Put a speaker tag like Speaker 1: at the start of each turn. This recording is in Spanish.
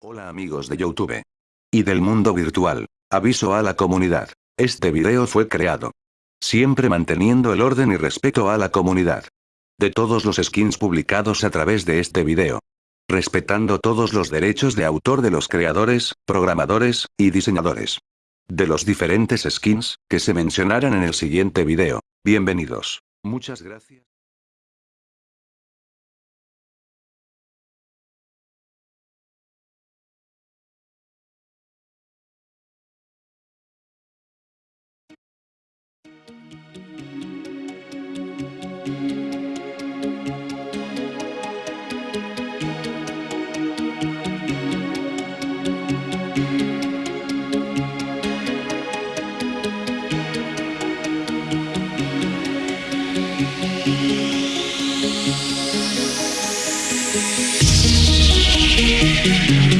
Speaker 1: Hola amigos de Youtube. Y del mundo virtual. Aviso a la comunidad. Este video fue creado. Siempre manteniendo el orden y respeto a la comunidad. De todos los skins publicados a través de este video. Respetando todos los derechos de autor de los creadores, programadores, y diseñadores. De los diferentes skins, que se mencionarán en el siguiente video. Bienvenidos. Muchas gracias.
Speaker 2: Thank